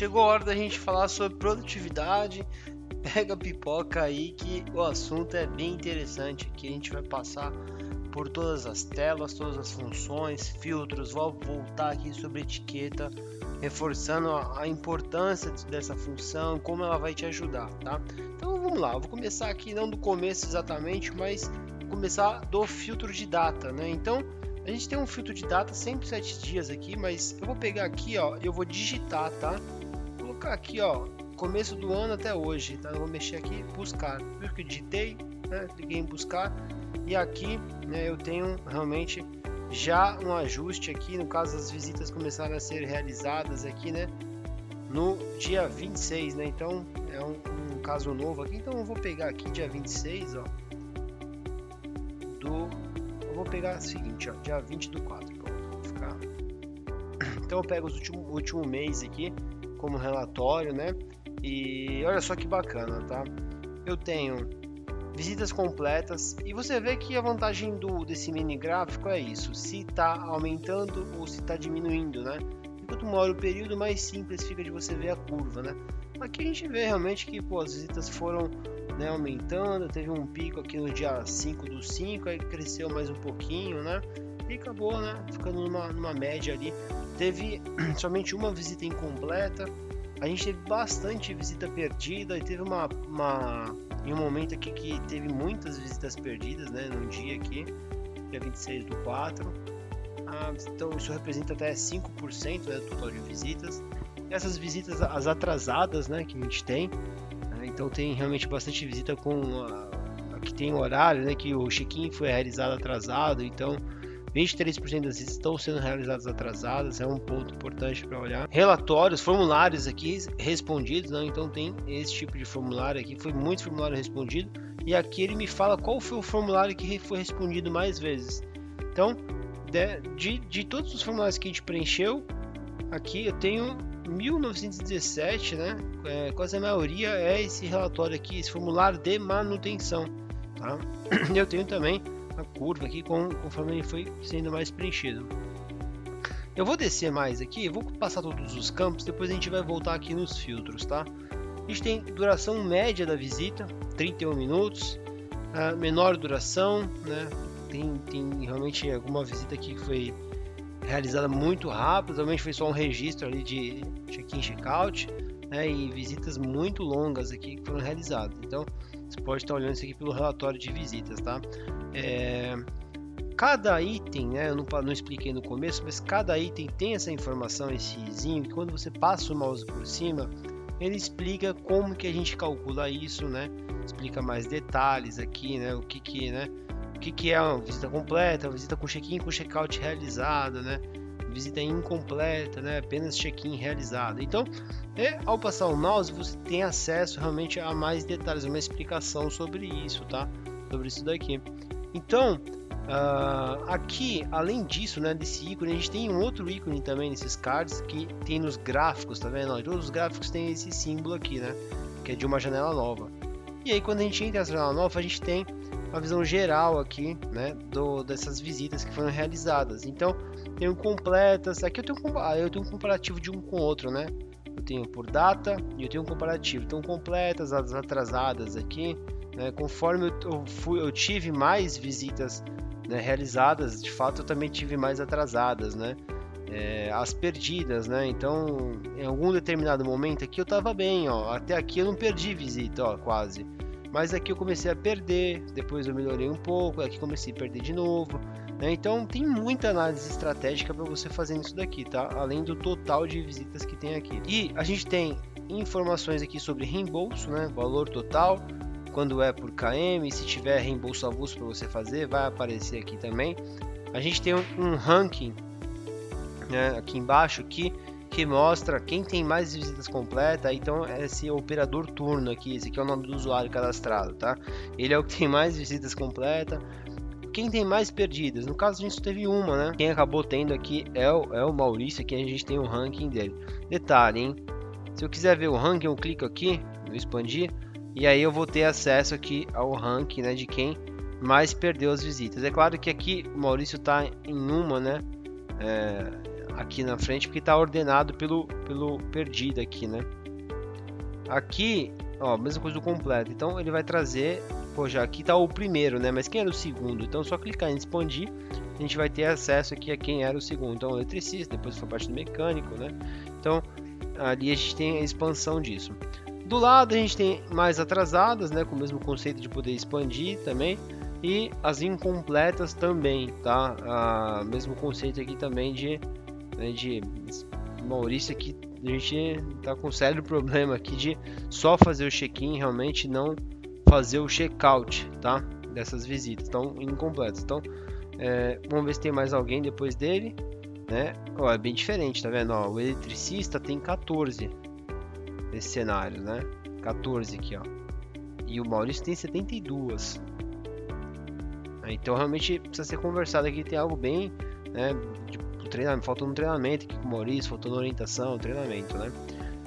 Chegou a hora da gente falar sobre produtividade. Pega a pipoca aí que o assunto é bem interessante. Aqui a gente vai passar por todas as telas, todas as funções, filtros. Vou voltar aqui sobre etiqueta, reforçando a importância dessa função, como ela vai te ajudar, tá? Então vamos lá, vou começar aqui não do começo exatamente, mas começar do filtro de data, né? Então a gente tem um filtro de data 107 dias aqui, mas eu vou pegar aqui, ó, eu vou digitar, tá? colocar aqui, ó, começo do ano até hoje, tá? Eu vou mexer aqui, buscar. Viu que eu digitei, né? Cliquei em buscar e aqui, né, eu tenho realmente já um ajuste aqui, no caso as visitas começaram a ser realizadas aqui, né? No dia 26, né? Então é um, um caso novo aqui, então eu vou pegar aqui dia 26, ó. Do eu vou pegar o seguinte, ó, dia 20 do 4, pronto, ficar. Então eu pego os último último mês aqui, como relatório, né? E olha só que bacana, tá? Eu tenho visitas completas e você vê que a vantagem do desse mini gráfico é isso, se está aumentando ou se está diminuindo, né? Quanto maior o período, mais simples fica de você ver a curva, né? Aqui a gente vê realmente que pô, as visitas foram né, aumentando, teve um pico aqui no dia 5 do 5, aí cresceu mais um pouquinho, né? E acabou, né? Ficando numa, numa média ali teve somente uma visita incompleta. A gente teve bastante visita perdida e teve uma, uma em um momento aqui que teve muitas visitas perdidas, né, num dia aqui, dia 26 do 4. Ah, então isso representa até 5% né, do total de visitas. Essas visitas as atrasadas, né, que a gente tem, então tem realmente bastante visita com a, a que tem horário, né, que o check-in foi realizado atrasado, então 23% das visitas estão sendo realizadas atrasadas, é um ponto importante para olhar. Relatórios, formulários aqui respondidos, não? então tem esse tipo de formulário aqui, foi muito formulário respondido, e aqui ele me fala qual foi o formulário que foi respondido mais vezes. Então, de, de todos os formulários que a gente preencheu, aqui eu tenho 1917, né? É, quase a maioria é esse relatório aqui, esse formulário de manutenção. Tá? Eu tenho também a curva aqui conforme ele foi sendo mais preenchido. Eu vou descer mais aqui, vou passar todos os campos, depois a gente vai voltar aqui nos filtros, tá? A gente tem duração média da visita, 31 minutos, menor duração, né? Tem, tem realmente alguma visita aqui que foi realizada muito rápido, realmente foi só um registro ali de check-in, check-out, né? E visitas muito longas aqui que foram realizadas. Então, você pode estar olhando isso aqui pelo relatório de visitas, tá? É, cada item, né, eu não, não, expliquei no começo, mas cada item tem essa informação, esse izinho, que quando você passa o mouse por cima, ele explica como que a gente calcula isso, né? Explica mais detalhes aqui, né? O que que, né? O que que é uma visita completa, visita com check-in com check-out realizado, né? Visita incompleta, né? Apenas check-in realizado. Então, é, ao passar o mouse, você tem acesso realmente a mais detalhes, uma explicação sobre isso, tá? Sobre isso daqui. Então, uh, aqui, além disso, né, desse ícone, a gente tem um outro ícone também nesses cards que tem nos gráficos, tá vendo? Todos os gráficos têm esse símbolo aqui, né? Que é de uma janela nova. E aí, quando a gente entra nessa janela nova, a gente tem uma visão geral aqui, né, do, dessas visitas que foram realizadas. Então, tenho completas. Aqui eu tenho, ah, eu tenho um comparativo de um com o outro, né? Eu tenho por data e eu tenho um comparativo. Então, completas, as atrasadas aqui, né? Conforme eu, fui, eu tive mais visitas né, realizadas, de fato eu também tive mais atrasadas, né? É, as perdidas, né? Então, em algum determinado momento aqui eu estava bem, ó. Até aqui eu não perdi visita, ó, quase. Mas aqui eu comecei a perder, depois eu melhorei um pouco, aqui comecei a perder de novo. Né? Então tem muita análise estratégica para você fazer isso daqui, tá? Além do total de visitas que tem aqui. E a gente tem informações aqui sobre reembolso, né? Valor total, quando é por KM, se tiver reembolso avulso para você fazer, vai aparecer aqui também. A gente tem um ranking né, aqui embaixo aqui que mostra quem tem mais visitas completas. Então esse operador turno aqui, esse aqui é o nome do usuário cadastrado, tá? Ele é o que tem mais visitas completas. Quem tem mais perdidas? No caso a gente teve uma, né? Quem acabou tendo aqui é o, é o Maurício, aqui a gente tem o ranking dele. Detalhe, hein? Se eu quiser ver o ranking, eu clico aqui no expandir e aí eu vou ter acesso aqui ao ranking né, de quem mas perdeu as visitas. É claro que aqui o Maurício está em uma, né? É, aqui na frente, porque está ordenado pelo, pelo perdido aqui, né? Aqui, ó, mesma coisa do completo. Então ele vai trazer, pô, já aqui está o primeiro, né? Mas quem era o segundo? Então só clicar em expandir, a gente vai ter acesso aqui a quem era o segundo. Então eletricista, depois foi parte do mecânico, né? Então ali a gente tem a expansão disso. Do lado a gente tem mais atrasadas, né, com o mesmo conceito de poder expandir também, e as incompletas também, tá? Ah, mesmo conceito aqui também de, de Maurício aqui a gente tá com um sério problema aqui de só fazer o check-in, realmente não fazer o check-out, tá? Dessas visitas, estão incompletas. Então, é, vamos ver se tem mais alguém depois dele, né? Ó, é bem diferente, tá vendo? Ó, o eletricista tem 14 nesse cenário, né? 14 aqui, ó. E o Maurício tem 72. Então realmente precisa ser conversado aqui, tem algo bem, né, de treinamento, faltou um treinamento aqui com o Maurício, faltou orientação, treinamento, né?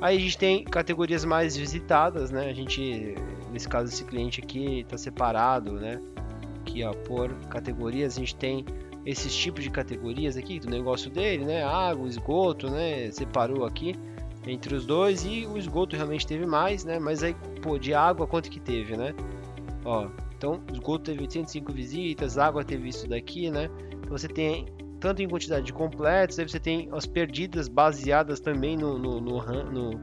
Aí a gente tem categorias mais visitadas, né? A gente, nesse caso, esse cliente aqui está separado, né? Aqui, ó, por categorias, a gente tem esses tipos de categorias aqui do negócio dele, né? Água, esgoto, né? Separou aqui entre os dois e o esgoto realmente teve mais, né? Mas aí, pô, de água quanto que teve, né? Ó, então esgoto teve 805 visitas, água teve isso daqui, né? Então, você tem tanto em quantidade de completos, aí você tem as perdidas baseadas também no, no, no, no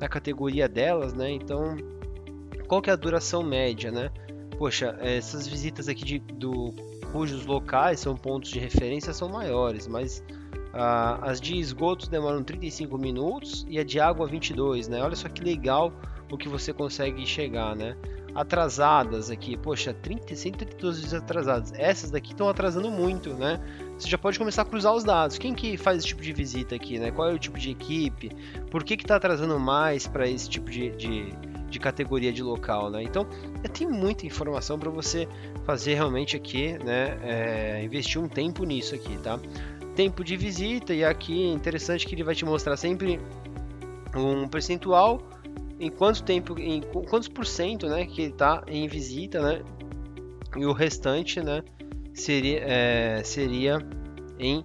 na categoria delas, né? Então, qual que é a duração média, né? Poxa, essas visitas aqui de, do cujos locais são pontos de referência são maiores, mas ah, as de esgotos demoram 35 minutos e a de água 22, né? Olha só que legal o que você consegue chegar, né? Atrasadas aqui, poxa, 30, 132 dias atrasadas. Essas daqui estão atrasando muito, né? Você já pode começar a cruzar os dados. Quem que faz esse tipo de visita aqui, né? Qual é o tipo de equipe? Por que que está atrasando mais para esse tipo de, de, de, categoria de local, né? Então, tem muita informação para você fazer realmente aqui, né? É, investir um tempo nisso aqui, tá? tempo de visita e aqui é interessante que ele vai te mostrar sempre um percentual em quanto tempo, em quantos por cento, né, que ele está em visita, né, e o restante, né, seria, é, seria em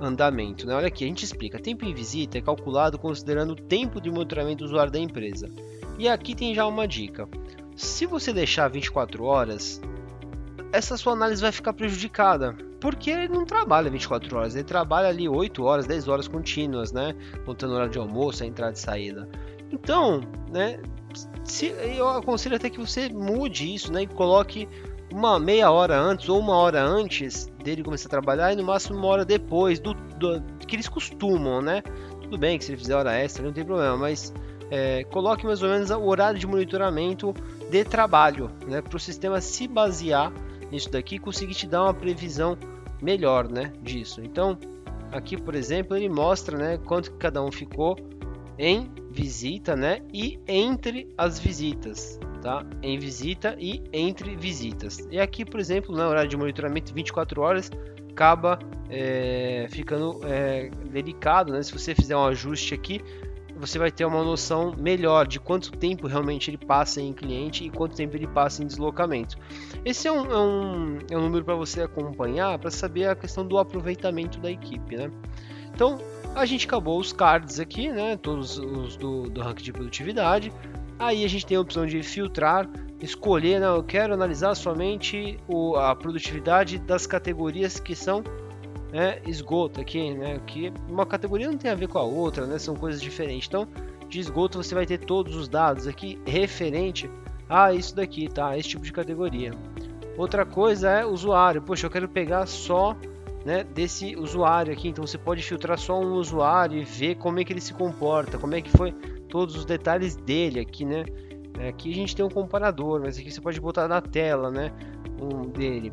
andamento, né? Olha aqui, a gente explica. Tempo em visita é calculado considerando o tempo de monitoramento do usuário da empresa. E aqui tem já uma dica. Se você deixar 24 horas, essa sua análise vai ficar prejudicada, porque ele não trabalha 24 horas, ele trabalha ali 8 horas, 10 horas contínuas, né? Contando hora de almoço, a entrada e saída. Então, né? Se, eu aconselho até que você mude isso, né? E coloque uma meia hora antes ou uma hora antes dele começar a trabalhar e no máximo uma hora depois do, do que eles costumam, né? Tudo bem que se ele fizer hora extra não tem problema, mas é, coloque mais ou menos o horário de monitoramento de trabalho, né? Para o sistema se basear nisso daqui conseguir te dar uma previsão melhor, né, disso. Então, aqui, por exemplo, ele mostra, né, quanto que cada um ficou em visita, né, e entre as visitas, tá? Em visita e entre visitas. E aqui, por exemplo, na horário de monitoramento 24 horas, acaba é, ficando é, delicado, né? Se você fizer um ajuste aqui, você vai ter uma noção melhor de quanto tempo realmente ele passa em cliente e quanto tempo ele passa em deslocamento. Esse é um, é um, é um número para você acompanhar para saber a questão do aproveitamento da equipe. Né? Então a gente acabou os cards aqui, né? todos os do, do ranking de produtividade. Aí a gente tem a opção de filtrar, escolher, né? eu quero analisar somente o, a produtividade das categorias que são né, esgoto aqui, né, que uma categoria não tem a ver com a outra, né, são coisas diferentes. Então, de esgoto você vai ter todos os dados aqui referente a isso daqui, tá? Esse tipo de categoria. Outra coisa é usuário. Poxa, eu quero pegar só né, desse usuário aqui. Então você pode filtrar só um usuário e ver como é que ele se comporta, como é que foi todos os detalhes dele aqui, né? Aqui a gente tem um comparador, mas aqui você pode botar na tela, né? Um dele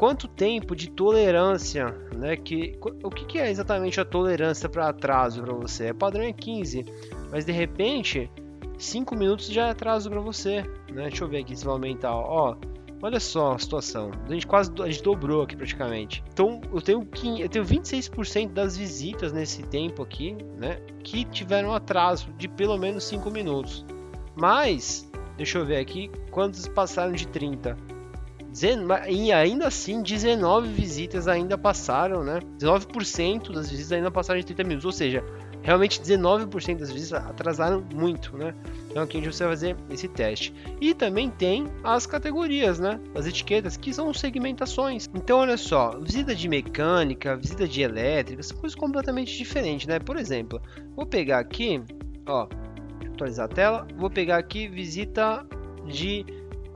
quanto tempo de tolerância, né? Que, o que, que é exatamente a tolerância para atraso para você? É padrão é 15, mas de repente 5 minutos já é atraso para você, né? Deixa eu ver aqui se vai aumentar, ó. Olha só a situação. A gente quase a gente dobrou aqui praticamente. Então eu tenho eu tenho 26% das visitas nesse tempo aqui, né, que tiveram atraso de pelo menos 5 minutos. Mas deixa eu ver aqui quantos passaram de 30 e ainda assim 19 visitas ainda passaram, né? 19% das visitas ainda passaram de 30 minutos, ou seja, realmente 19% das visitas atrasaram muito, né? Então aqui a gente vai fazer esse teste. E também tem as categorias, né? As etiquetas, que são segmentações. Então olha só, visita de mecânica, visita de elétrica, são coisas completamente diferentes, né? Por exemplo, vou pegar aqui, ó, atualizar a tela, vou pegar aqui visita de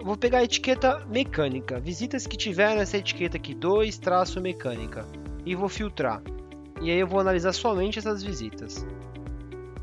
vou pegar a etiqueta mecânica, visitas que tiveram essa etiqueta aqui, 2 traço mecânica, e vou filtrar. E aí eu vou analisar somente essas visitas.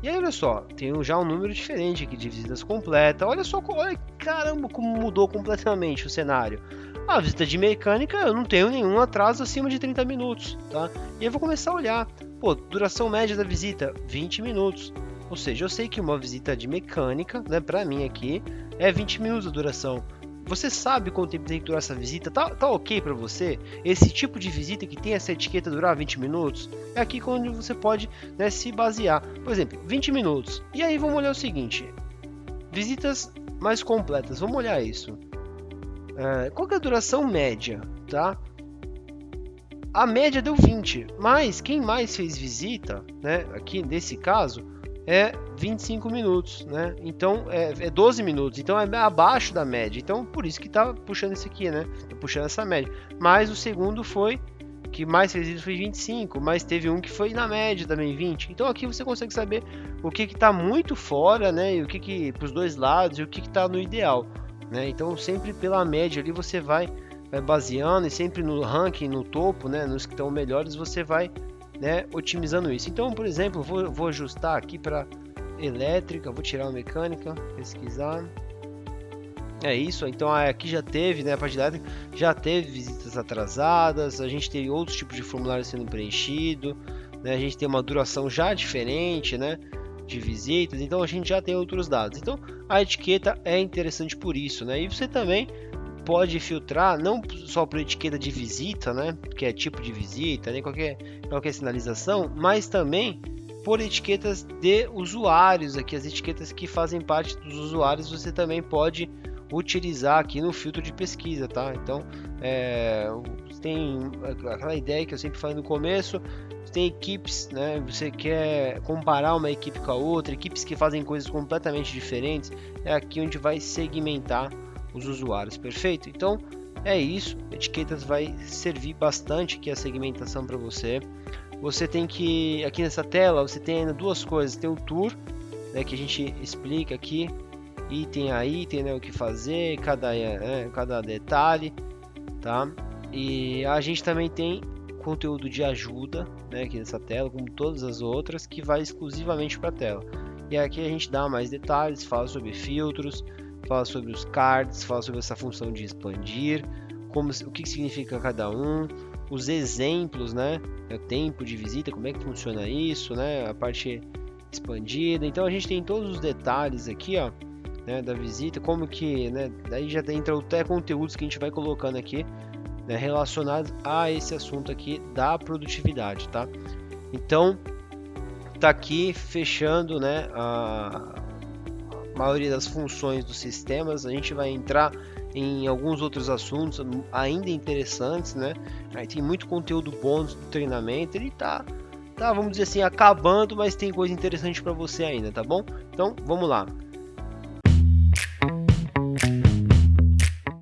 E aí, olha só, tem já um número diferente aqui de visitas completa. Olha só, olha, caramba, como mudou completamente o cenário. A visita de mecânica, eu não tenho nenhum atraso acima de 30 minutos, tá? E eu vou começar a olhar. Pô, duração média da visita, 20 minutos. Ou seja, eu sei que uma visita de mecânica, né, para mim aqui, é 20 minutos a duração. Você sabe quanto tempo tem que durar essa visita? Tá, tá ok para você? Esse tipo de visita que tem essa etiqueta durar 20 minutos? É aqui onde você pode né, se basear. Por exemplo, 20 minutos. E aí vamos olhar o seguinte: visitas mais completas. Vamos olhar isso. É, qual é a duração média? Tá? A média deu 20, mas quem mais fez visita, né, aqui nesse caso, é 25 minutos, né? Então é, é 12 minutos, então é abaixo da média. Então por isso que tá puxando esse aqui, né? Tá puxando essa média. Mas o segundo foi que mais fez isso foi 25, mas teve um que foi na média também 20. Então aqui você consegue saber o que que tá muito fora, né? E o que que para os dois lados e o que que tá no ideal, né? Então sempre pela média ali você vai, vai baseando e sempre no ranking, no topo, né? Nos que estão melhores você vai né, otimizando isso. Então, por exemplo, vou, vou ajustar aqui para elétrica, vou tirar a mecânica, pesquisar. É isso, então aqui já teve, né, a parte elétrica, já teve visitas atrasadas, a gente teve outros tipos de formulário sendo preenchido, né, a gente tem uma duração já diferente, né, de visitas, então a gente já tem outros dados. Então a etiqueta é interessante por isso, né, e você também pode filtrar não só por etiqueta de visita, né, que é tipo de visita, nem qualquer, qualquer sinalização, mas também por etiquetas de usuários, aqui as etiquetas que fazem parte dos usuários você também pode utilizar aqui no filtro de pesquisa, tá? Então, é, tem aquela ideia que eu sempre falei no começo, tem equipes, né? Você quer comparar uma equipe com a outra, equipes que fazem coisas completamente diferentes, é aqui onde vai segmentar os usuários, perfeito? Então é isso, etiquetas vai servir bastante aqui a segmentação para você. Você tem que, aqui nessa tela, você tem ainda duas coisas, tem o tour, né, que a gente explica aqui, item a item, né, o que fazer, cada, é, cada detalhe, tá? E a gente também tem conteúdo de ajuda, né, aqui nessa tela, como todas as outras, que vai exclusivamente para a tela. E aqui a gente dá mais detalhes, fala sobre filtros, fala sobre os cards, fala sobre essa função de expandir, como, o que significa cada um, os exemplos, né? O tempo de visita, como é que funciona isso, né? A parte expandida. Então a gente tem todos os detalhes aqui, ó, né, da visita, como que, né? Daí já entra até conteúdos que a gente vai colocando aqui, né, relacionados a esse assunto aqui da produtividade, tá? Então tá aqui fechando, né? A, maioria das funções dos sistemas. A gente vai entrar em alguns outros assuntos ainda interessantes, né? Aí tem muito conteúdo bom do treinamento. Ele tá, tá, vamos dizer assim, acabando, mas tem coisa interessante para você ainda, tá bom? Então, vamos lá.